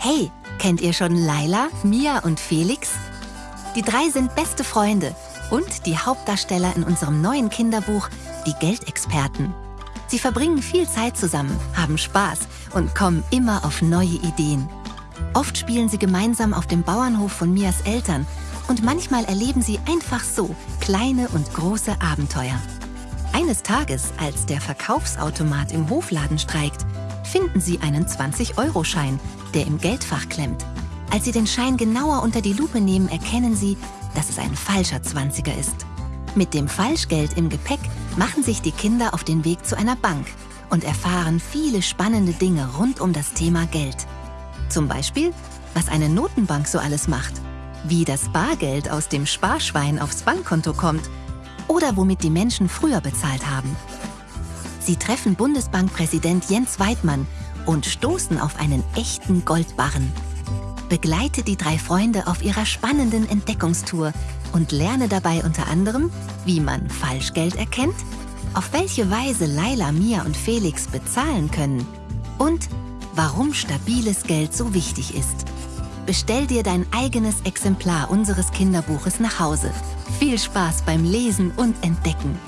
Hey, kennt ihr schon Laila, Mia und Felix? Die drei sind beste Freunde und die Hauptdarsteller in unserem neuen Kinderbuch Die Geldexperten. Sie verbringen viel Zeit zusammen, haben Spaß und kommen immer auf neue Ideen. Oft spielen sie gemeinsam auf dem Bauernhof von Mias Eltern und manchmal erleben sie einfach so kleine und große Abenteuer. Eines Tages, als der Verkaufsautomat im Hofladen streikt, finden sie einen 20-Euro-Schein, der im Geldfach klemmt. Als sie den Schein genauer unter die Lupe nehmen, erkennen sie, dass es ein falscher 20er ist. Mit dem Falschgeld im Gepäck machen sich die Kinder auf den Weg zu einer Bank und erfahren viele spannende Dinge rund um das Thema Geld. Zum Beispiel, was eine Notenbank so alles macht, wie das Bargeld aus dem Sparschwein aufs Bankkonto kommt oder womit die Menschen früher bezahlt haben. Sie treffen Bundesbankpräsident Jens Weidmann und stoßen auf einen echten Goldbarren. Begleite die drei Freunde auf ihrer spannenden Entdeckungstour und lerne dabei unter anderem, wie man Falschgeld erkennt, auf welche Weise Laila, Mia und Felix bezahlen können und warum stabiles Geld so wichtig ist. Bestell dir dein eigenes Exemplar unseres Kinderbuches nach Hause. Viel Spaß beim Lesen und Entdecken!